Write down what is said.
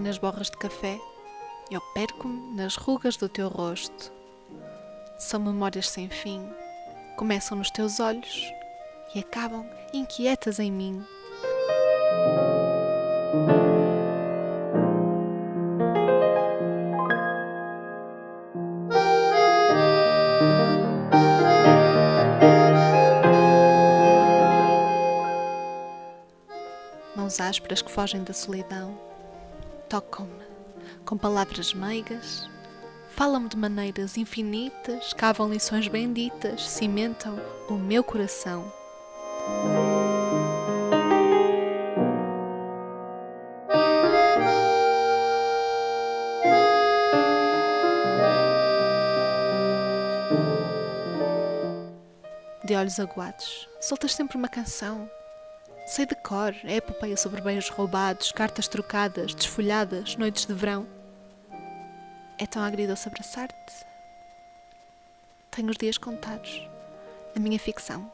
nas borras de café, eu perco-me nas rugas do teu rosto. São memórias sem fim, começam nos teus olhos e acabam inquietas em mim. Mãos ásperas que fogem da solidão, tocam-me com palavras meigas, falam-me de maneiras infinitas, cavam lições benditas, cimentam o meu coração. De olhos aguados, soltas sempre uma canção. Sei de cor, é epopeia sobre bens roubados, cartas trocadas, desfolhadas, noites de verão. É tão agridoce abraçar-te. Tenho os dias contados. A minha ficção